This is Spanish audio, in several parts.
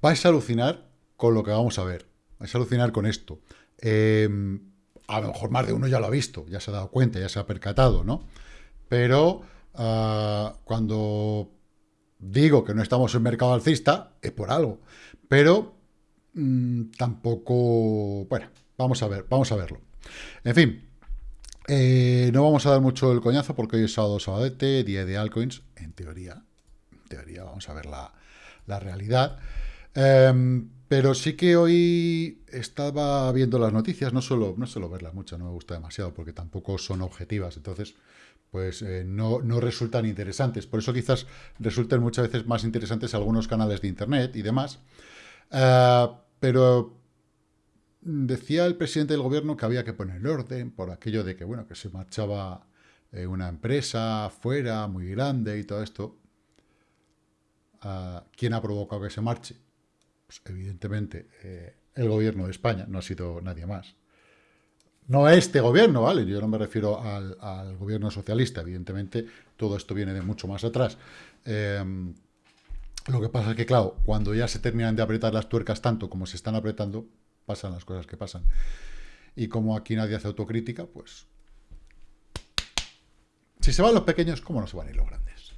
vais a alucinar con lo que vamos a ver. Vais a alucinar con esto. Em, a lo mejor más de uno ya lo ha visto, ya se ha dado cuenta, ya se ha percatado, ¿no? Pero ah, cuando digo que no estamos en mercado alcista, es por algo. Pero mm, tampoco... Bueno, vamos a ver, vamos a verlo. En fin, eh, no vamos a dar mucho el coñazo porque hoy es sábado, sabadete, día de altcoins, en teoría. En teoría, vamos a ver la, realidad. Em, pero sí que hoy estaba viendo las noticias, no suelo, no suelo verlas mucho, no me gusta demasiado porque tampoco son objetivas, entonces pues eh, no, resultan interesantes. Por eso quizás resulten muchas veces más interesantes algunos canales de internet y demás. Eh, pero decía el presidente del gobierno que había que poner orden por aquello de que, bueno, que se marchaba eh, una empresa fuera, muy grande y todo esto. Ah, ¿Quién ha provocado que se marche? Pues evidentemente eh, el gobierno de España, no ha sido nadie más. No este gobierno, ¿vale? Yo no me refiero al, gobierno socialista, evidentemente todo esto viene de mucho más atrás. Em, lo que pasa es que, claro, cuando ya se terminan de apretar las tuercas tanto como se están apretando, pasan las cosas que pasan. Y como aquí nadie hace autocrítica, pues... Si se van los pequeños, ¿cómo no se van a ir los grandes?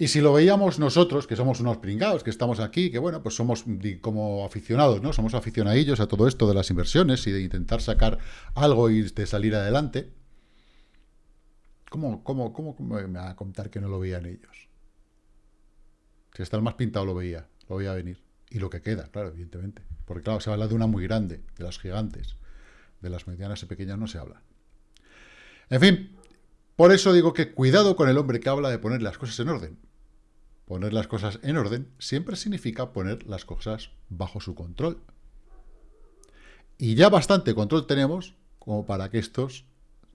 Y si lo veíamos nosotros, que somos unos pringados, que estamos aquí, que bueno, pues somos como aficionados, ¿no? Somos aficionadillos a todo esto de las inversiones y de intentar sacar algo y de salir adelante. ¿Cómo, cómo, cómo, me va a contar que no lo veían ellos? Si está el más pintado lo veía, lo veía venir. Y lo que queda, claro, evidentemente. Porque claro, se habla de una muy grande, de las gigantes. De las medianas y pequeñas no se habla. En fin, por eso digo que cuidado con el hombre que habla de poner las cosas en orden. Poner las cosas en orden siempre significa poner las cosas bajo su control. Y ya bastante control tenemos como para que estos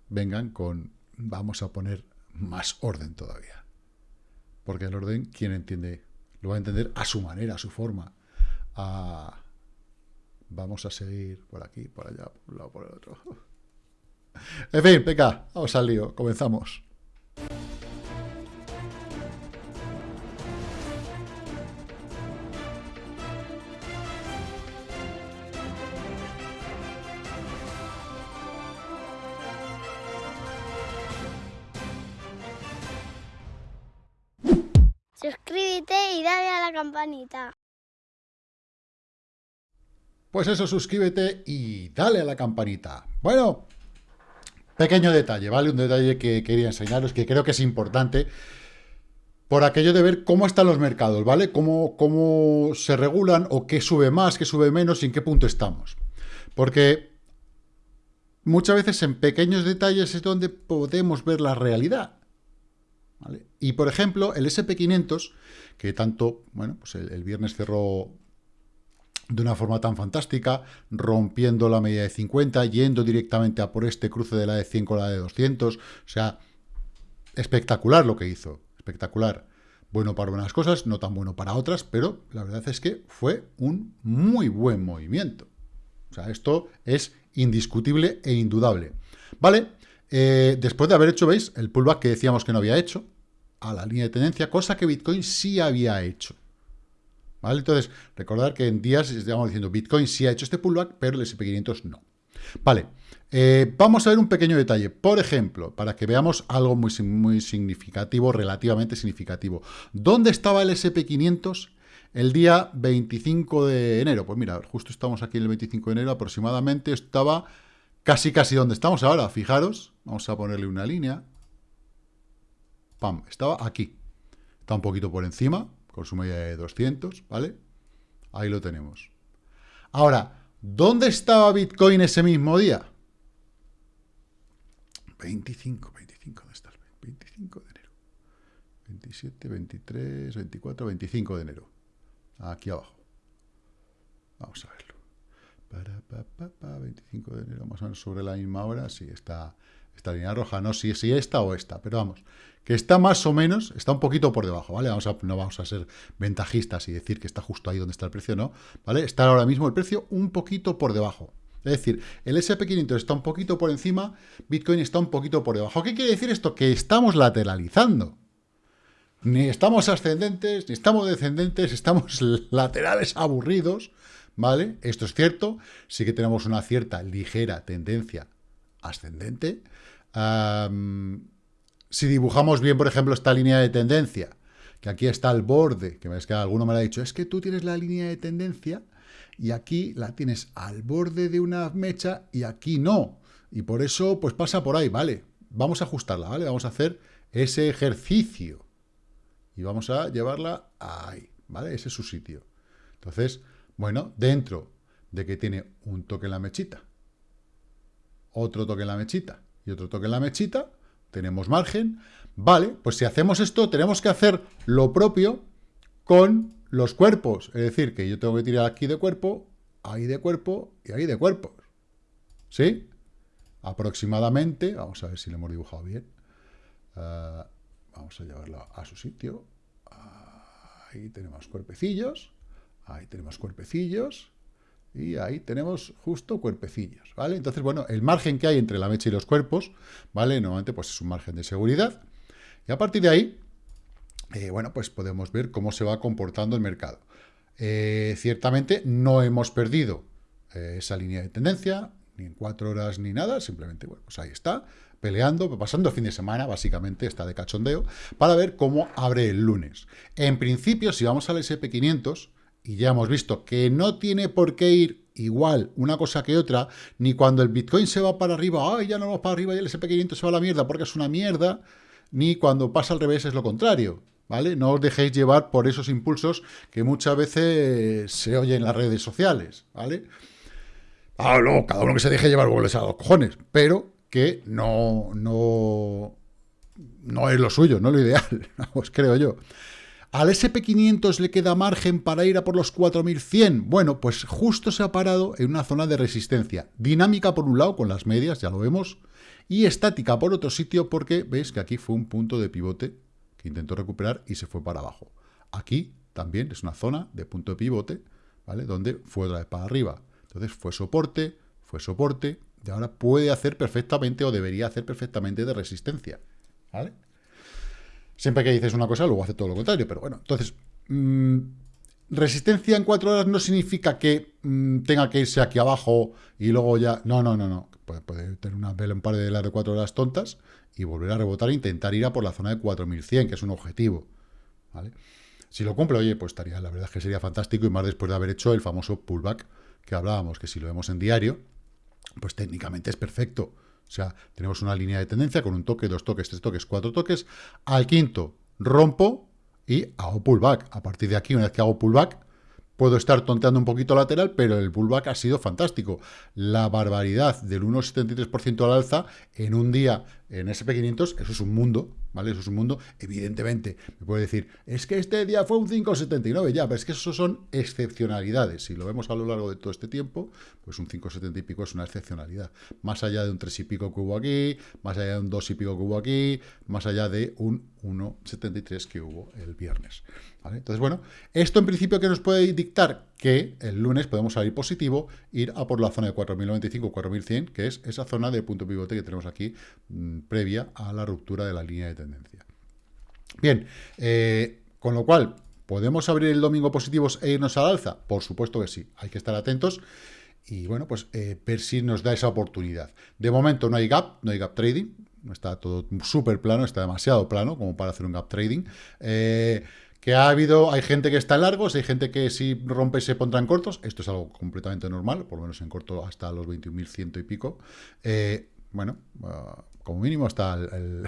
vengan con, vamos a poner más orden todavía. Porque el orden, ¿quién entiende? Lo va a entender a su manera, a su forma. Vamos a seguir por aquí, por allá, por un lado, por el otro. En fin, venga, vamos al lío, comenzamos. Y dale a la campanita. Pues eso, suscríbete y dale a la campanita. Bueno, pequeño detalle, ¿vale? Un detalle que quería enseñaros, que creo que es importante, por aquello de ver cómo están los mercados, ¿vale? Cómo, cómo se regulan o qué sube más, qué sube menos y en qué punto estamos. Porque muchas veces en pequeños detalles es donde podemos ver la realidad. Y, por ejemplo, el SP500, que tanto, bueno, pues el viernes cerró de una forma tan fantástica, rompiendo la media de 50, yendo directamente a por este cruce de la de 100 con la de 200, o sea, espectacular lo que hizo, espectacular. Bueno para unas cosas, no tan bueno para otras, pero la verdad es que fue un muy buen movimiento. O sea, esto es indiscutible e indudable. Vale, eh, después de haber hecho, ¿veis? El pullback que decíamos que no había hecho, a la línea de tendencia, cosa que Bitcoin sí había hecho. Entonces, recordar que en días estamos diciendo Bitcoin sí ha hecho este pullback, pero el SP500 no. Vale, eh, vamos a ver un pequeño detalle. Por ejemplo, para que veamos algo muy, muy significativo, relativamente significativo. ¿Dónde estaba el SP500 el día 25 de enero? Pues mira, justo estamos aquí el 25 de enero, aproximadamente estaba casi casi donde estamos ahora. Fijaros, vamos a ponerle una línea. Pam, estaba aquí. Está un poquito por encima, con su media de 200, ¿vale? Ahí lo tenemos. Ahora, ¿dónde estaba Bitcoin ese mismo día? 25, 25, ¿dónde está el 25 de enero? 27, 23, 24, 25 de enero. Aquí abajo. Vamos a verlo. Para, 25 de enero, más o menos sobre la misma hora. Sí, está esta línea roja. No sé si esta o esta, pero vamos que está más o menos, está un poquito por debajo, ¿vale? Vamos a, no vamos a ser ventajistas y decir que está justo ahí donde está el precio, ¿no? ¿Vale? Está ahora mismo el precio un poquito por debajo. Es decir, el SP500 está un poquito por encima, Bitcoin está un poquito por debajo. ¿Qué quiere decir esto? Que estamos lateralizando. Ni estamos ascendentes, ni estamos descendentes, estamos laterales aburridos, ¿vale? Esto es cierto, sí que tenemos una cierta ligera tendencia ascendente. si dibujamos bien, por ejemplo, esta línea de tendencia, que aquí está el borde, que es que alguno me lo ha dicho, es que tú tienes la línea de tendencia y aquí la tienes al borde de una mecha y aquí no. Y por eso, pues pasa por ahí, ¿vale? Vamos a ajustarla, ¿vale? Vamos a hacer ese ejercicio. Y vamos a llevarla ahí, ¿vale? Ese es su sitio. Entonces, bueno, dentro de que tiene un toque en la mechita, otro toque en la mechita y otro toque en la mechita, tenemos margen. Vale, pues si hacemos esto, tenemos que hacer lo propio con los cuerpos. Es decir, que yo tengo que tirar aquí de cuerpo, ahí de cuerpo y ahí de cuerpos. ¿Sí? Aproximadamente, vamos a ver si lo hemos dibujado bien. Eh, vamos a llevarlo a su sitio. Ahí tenemos cuerpecillos, ahí tenemos cuerpecillos, y ahí tenemos justo cuerpecillos, ¿vale? Entonces, bueno, el margen que hay entre la mecha y los cuerpos, ¿vale? Normalmente, pues es un margen de seguridad. Y a partir de ahí, eh, bueno, pues podemos ver cómo se va comportando el mercado. Eh, ciertamente no hemos perdido eh, esa línea de tendencia, ni en cuatro horas ni nada, simplemente, bueno, pues ahí está, peleando, pasando fin de semana, básicamente está de cachondeo, para ver cómo abre el lunes. En principio, si vamos al SP500, y ya hemos visto que no tiene por qué ir igual una cosa que otra, ni cuando el Bitcoin se va para arriba, ay, ya no vamos para arriba y el SP500 se va a la mierda porque es una mierda, ni cuando pasa al revés es lo contrario. ¿vale? No os dejéis llevar por esos impulsos que muchas veces se oyen en las redes sociales, ¿vale? Ah, no, cada uno que se deje llevar goles a los cojones, pero que no, no, no es lo suyo, no es lo ideal, os creo yo. ¿Al SP500 le queda margen para ir a por los 4100? Bueno, pues justo se ha parado en una zona de resistencia. Dinámica por un lado con las medias, ya lo vemos, y estática por otro sitio porque veis que aquí fue un punto de pivote intentó recuperar y se fue para abajo. Aquí también es una zona de punto de pivote, ¿vale? Donde fue otra vez para arriba. Entonces fue soporte, fue soporte, y ahora puede hacer perfectamente o debería hacer perfectamente de resistencia, ¿vale? Siempre que dices una cosa, luego hace todo lo contrario, pero bueno, entonces... Mm, resistencia en cuatro horas no significa que mm, tenga que irse aquí abajo y luego ya... No, no, no, no. Puede, tener una vela, un par de las de cuatro horas tontas y volver a rebotar e intentar ir a por la zona de 4100, que es un objetivo. ¿vale? Si lo cumple, oye, pues estaría, la verdad es que sería fantástico, y más después de haber hecho el famoso pullback que hablábamos, que si lo vemos en diario, pues técnicamente es perfecto. O sea, tenemos una línea de tendencia con un toque, dos toques, tres toques, cuatro toques. Al quinto, rompo y hago pullback. A partir de aquí, una vez que hago pullback, Puedo estar tonteando un poquito lateral, pero el pullback ha sido fantástico. La barbaridad del 1,73% al alza en un día en SP500, eso es un mundo, ¿vale? Eso es un mundo, evidentemente, me puede decir, es que este día fue un 5,79, ya, pero es que eso son excepcionalidades. Si lo vemos a lo largo de todo este tiempo, pues un 5,70 y pico es una excepcionalidad. Más allá de un 3 y pico que hubo aquí, más allá de un 2 y pico que hubo aquí, más allá de un 1,73 que hubo el viernes. Entonces, bueno, esto en principio que nos puede dictar que el lunes podemos salir positivo, ir a por la zona de 4.095, 4.100, que es esa zona de punto pivote que tenemos aquí mm, previa a la ruptura de la línea de tendencia. Bien, eh, con lo cual, ¿podemos abrir el domingo positivos e irnos al alza? Por supuesto que sí, hay que estar atentos y bueno, pues eh, ver si nos da esa oportunidad. De momento no hay gap, no hay gap trading, está todo súper plano, está demasiado plano como para hacer un gap trading. Eh, que ha habido, hay gente que está en largos, hay gente que si rompe se pondrá en cortos, esto es algo completamente normal, por lo menos en corto hasta los 21.100 y pico. Eh, bueno, ah, como mínimo está el,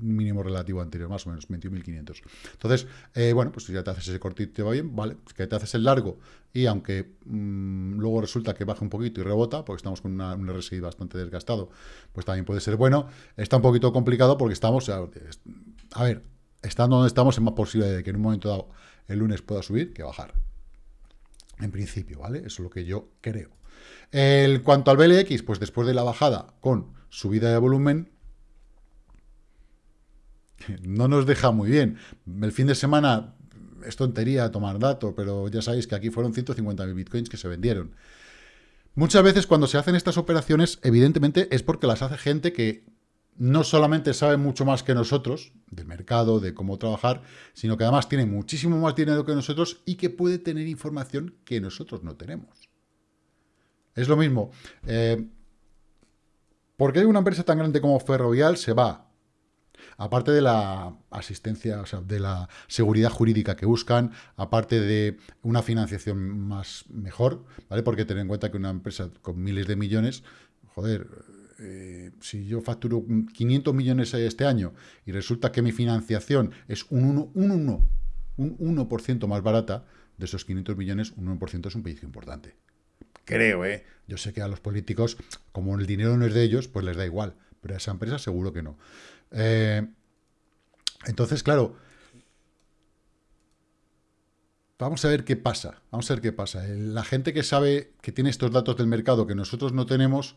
mínimo relativo anterior, más o menos, 21.500. Entonces, eh, bueno, pues si ya te haces ese cortito te va bien, vale, pues que te haces el largo y aunque mm, luego resulta que baja un poquito y rebota, porque estamos con un RSI bastante desgastado, pues también puede ser bueno. Está un poquito complicado porque estamos, a ver, estando donde estamos, es más posible de que en un momento dado el lunes pueda subir que bajar. En principio, ¿vale? Eso es lo que yo creo. En cuanto al BLX, pues después de la bajada con subida de volumen, no nos deja muy bien. El fin de semana es tontería tomar dato, pero ya sabéis que aquí fueron 150.000 bitcoins que se vendieron. Muchas veces cuando se hacen estas operaciones, evidentemente es porque las hace gente que no solamente sabe mucho más que nosotros del mercado, de cómo trabajar, sino que además tiene muchísimo más dinero que nosotros y que puede tener información que nosotros no tenemos. Es lo mismo. Eh, porque hay una empresa tan grande como Ferrovial se va aparte de la asistencia, o sea, de la seguridad jurídica que buscan, aparte de una financiación más mejor, ¿vale? Porque tener en cuenta que una empresa con miles de millones, joder, eh, si yo facturo 500 millones este año y resulta que mi financiación es un 1, un 1, un 1% más barata, de esos 500 millones, un 1% es un pellizco importante. Creo, ¿eh? Yo sé que a los políticos, como el dinero no es de ellos, pues les da igual, pero a esa empresa seguro que no. Eh, entonces, claro, vamos a ver qué pasa, vamos a ver qué pasa. La gente que sabe que tiene estos datos del mercado que nosotros no tenemos,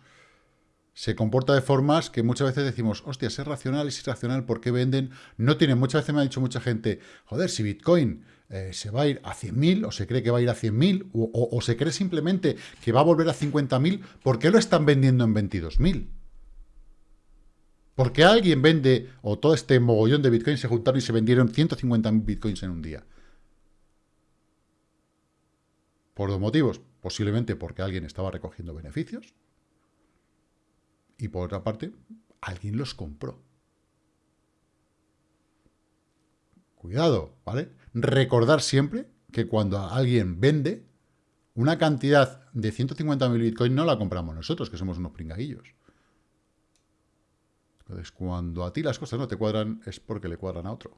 se comporta de formas que muchas veces decimos, hostia, es racional, es irracional, ¿por qué venden? No tienen, muchas veces me ha dicho mucha gente, joder, si Bitcoin eh, se va a ir a 100.000 o se cree que va a ir a 100.000 o, o se cree simplemente que va a volver a 50.000, ¿por qué lo están vendiendo en 22.000? Porque alguien vende, o todo este mogollón de bitcoins se juntaron y se vendieron 150.000 bitcoins en un día. Por dos motivos. Posiblemente porque alguien estaba recogiendo beneficios. Y por otra parte, alguien los compró. Cuidado, ¿vale? Recordar siempre que cuando alguien vende, una cantidad de 150.000 bitcoins no la compramos nosotros, que somos unos pringadillos. Entonces, cuando a ti las cosas no te cuadran, es porque le cuadran a otro.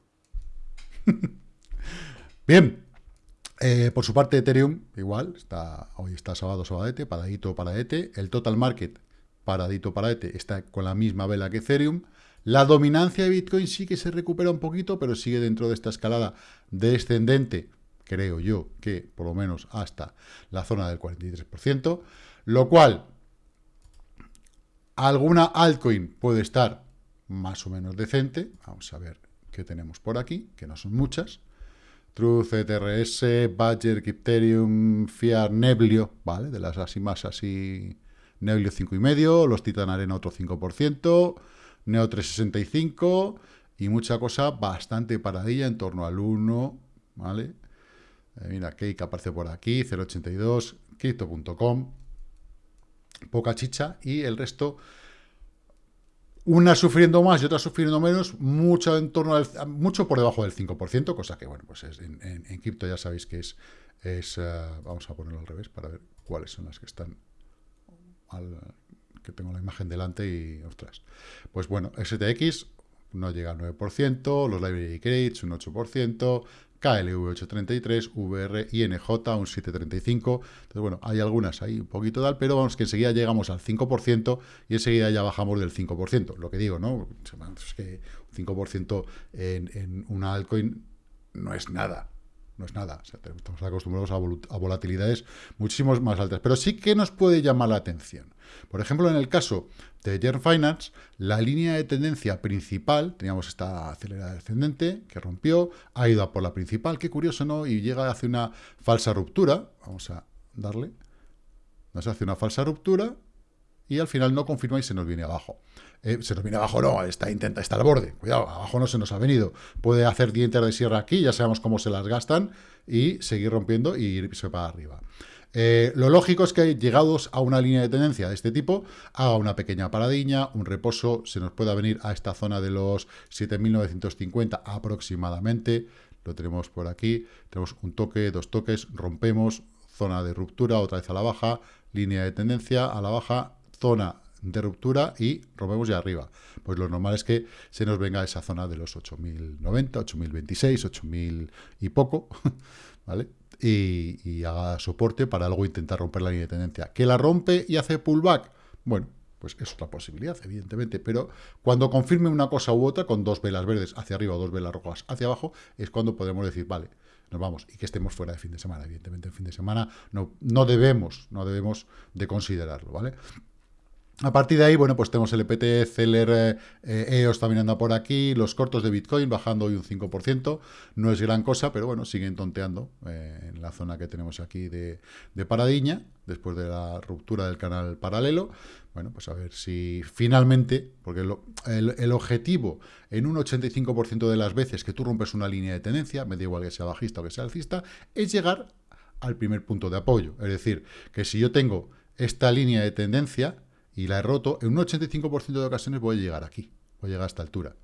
Bien. Eh, por su parte, Ethereum, igual, está, hoy está sábado, sabadete, paradito, paradete. El total market, paradito, paradete, está con la misma vela que Ethereum. La dominancia de Bitcoin sí que se recupera un poquito, pero sigue dentro de esta escalada descendente, creo yo, que por lo menos hasta la zona del 43%, lo cual Alguna altcoin puede estar más o menos decente. Vamos a ver qué tenemos por aquí, que no son muchas. Truth, ETRS, Badger, Crypterium, Fiat, Neblio, ¿vale? De las así más así, Neblio 5,5, los Titan Arena otro 5%, Neo 365 y mucha cosa bastante paradilla en torno al 1, ¿vale? Eh, mira, Cake aparece por aquí, 082, Crypto.com, poca chicha, y el resto, una sufriendo más y otra sufriendo menos, mucho en torno al, mucho por debajo del 5%, cosa que, bueno, pues en, cripto ya sabéis que es, eh, vamos a ponerlo al revés para ver cuáles son las que están que tengo la imagen delante y, ostras, pues bueno, STX no llega al 9%, los Library Credits un 8%, KLV 833, VR, INJ un 735. Entonces, bueno, hay algunas ahí un poquito tal, pero vamos que enseguida llegamos al 5% y enseguida ya bajamos del 5%. Lo que digo, ¿no? Es que un 5% en, en una altcoin no es nada no es nada. estamos acostumbrados a, volatilidades muchísimo más altas. Pero sí que nos puede llamar la atención. Por ejemplo, en el caso de Jern Finance, la línea de tendencia principal, teníamos esta acelerada descendente que rompió, ha ido a por la principal, qué curioso, ¿no? Y llega hace una falsa ruptura. Vamos a darle. Nos hace una falsa ruptura y al final no confirma y se nos viene abajo. Eh, se nos viene abajo, no, está, intenta, está al borde, cuidado, abajo no se nos ha venido. Puede hacer dientes de sierra aquí, ya sabemos cómo se las gastan, y seguir rompiendo y irse para arriba. Eh, lo lógico es que llegados a una línea de tendencia de este tipo, haga una pequeña paradiña, un reposo, se nos pueda venir a esta zona de los 7.950 aproximadamente, lo tenemos por aquí, tenemos un toque, dos toques, rompemos, zona de ruptura, otra vez a la baja, línea de tendencia a la baja, zona de ruptura y rompemos ya arriba. Pues lo normal es que se nos venga esa zona de los 8090, 8026, 8000 y poco, ¿vale? Y, haga soporte para luego intentar romper la línea de tendencia. ¿Que la rompe y hace pullback? Bueno, pues es otra posibilidad, evidentemente, pero cuando confirme una cosa u otra, con dos velas verdes hacia arriba o dos velas rojas hacia abajo, es cuando podemos decir, vale, nos vamos, y que estemos fuera de fin de semana. Evidentemente, el fin de semana no, no debemos, no debemos de considerarlo, ¿vale? A partir de ahí, bueno, pues tenemos el EPT, Celer, eh, EOS también anda por aquí, los cortos de Bitcoin bajando hoy un 5%, no es gran cosa, pero bueno, siguen tonteando eh, en la zona que tenemos aquí de, de Paradiña, después de la ruptura del canal paralelo. Bueno, pues a ver si finalmente, porque el, objetivo en un 85% de las veces que tú rompes una línea de tendencia, me da igual que sea bajista o que sea alcista, es llegar al primer punto de apoyo. Es decir, que si yo tengo esta línea de tendencia, y la he roto, en un 85% de ocasiones voy a llegar aquí, voy a llegar a esta altura.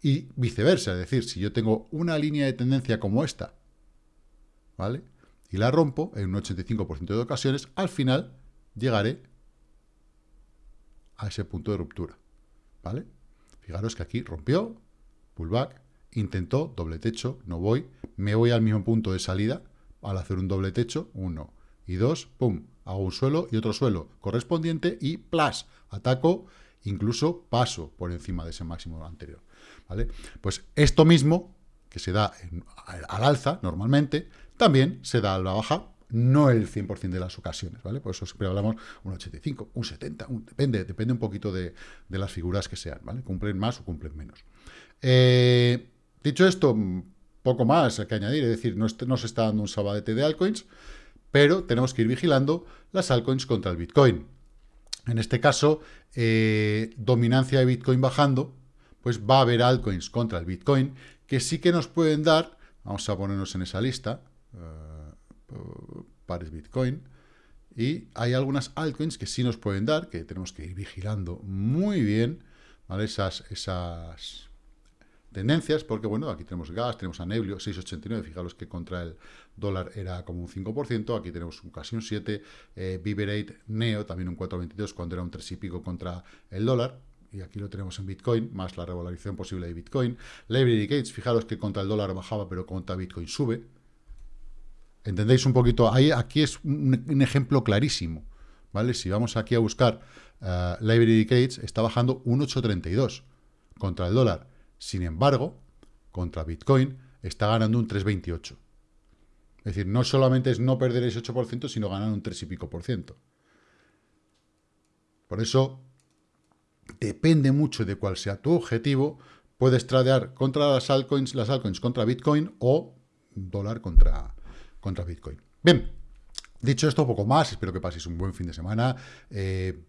Y viceversa, es decir, si yo tengo una línea de tendencia como esta, ¿vale? Y la rompo, en un 85% de ocasiones, al final llegaré a ese punto de ruptura, ¿vale? Fijaros que aquí rompió, pullback, intentó, doble techo, no voy, me voy al mismo punto de salida, al hacer un doble techo, uno, y dos, pum, hago un suelo y otro suelo correspondiente y plus, ataco, incluso paso por encima de ese máximo anterior. ¿vale? Pues esto mismo, que se da al alza normalmente, también se da a la baja, no el 100% de las ocasiones, ¿vale? Por eso siempre hablamos un 85, un 70, depende, depende un poquito de, las figuras que sean, ¿vale? Cumplen más o cumplen menos. Eh, dicho esto, poco más que añadir, es decir, no, no se está dando un sabadete de altcoins, pero tenemos que ir vigilando las altcoins contra el Bitcoin. En este caso, eh, dominancia de Bitcoin bajando, pues va a haber altcoins contra el Bitcoin que sí que nos pueden dar, vamos a ponernos en esa lista, uh, pares Bitcoin, y hay algunas altcoins que sí nos pueden dar, que tenemos que ir vigilando muy bien. Esas, esas tendencias, porque bueno, aquí tenemos gas, tenemos a Neblio, 6,89, fijaros que contra el dólar era como un 5%, aquí tenemos casi un 7, eh, Viberate Neo, también un 4,22, cuando era un 3 y pico contra el dólar, y aquí lo tenemos en Bitcoin, más la revalorización posible de Bitcoin. Library Gates, fijaros que contra el dólar bajaba, pero contra Bitcoin sube. ¿Entendéis un poquito? Aquí es un, ejemplo clarísimo, ¿vale? Si vamos aquí a buscar uh, Library Gates, está bajando un 8,32 contra el dólar. Sin embargo, contra Bitcoin está ganando un 3,28. Es decir, no solamente es no perder ese 8%, sino ganar un 3 y pico por ciento. Por eso, depende mucho de cuál sea tu objetivo, puedes tradear contra las altcoins, las altcoins contra Bitcoin o dólar contra, contra Bitcoin. Bien, dicho esto, poco más, espero que paséis un buen fin de semana. Eh,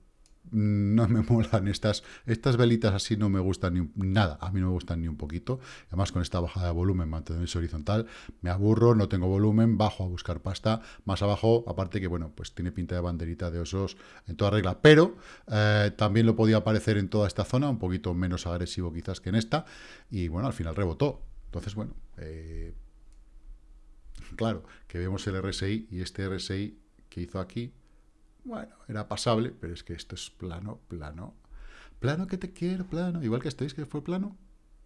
no me molan estas, estas velitas así, no me gustan ni nada, a mí no me gustan ni un poquito, además con esta bajada de volumen, mantenerse horizontal, me aburro, no tengo volumen, bajo a buscar pasta, más abajo, aparte que bueno, pues tiene pinta de banderita de osos en toda regla, pero eh, también lo podía aparecer en toda esta zona, un poquito menos agresivo quizás que en esta, y bueno, al final rebotó, entonces bueno, eh, claro, que vemos el RSI y este RSI que hizo aquí, bueno, era pasable, pero es que esto es plano, plano. Plano que te quiero, plano. Igual que estáis, que fue plano.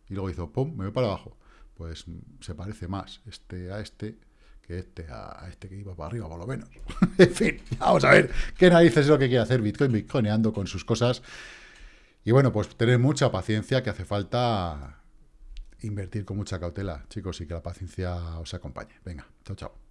Y luego hizo, pum, me voy para abajo. Pues mm, se parece más este a este que este a este que iba para arriba, por lo menos. en fin, vamos a ver qué narices es lo que quiere hacer Bitcoin, Bitcoineando con sus cosas. Y bueno, pues tener mucha paciencia, que hace falta invertir con mucha cautela, chicos, y que la paciencia os acompañe. Venga, chao, chao.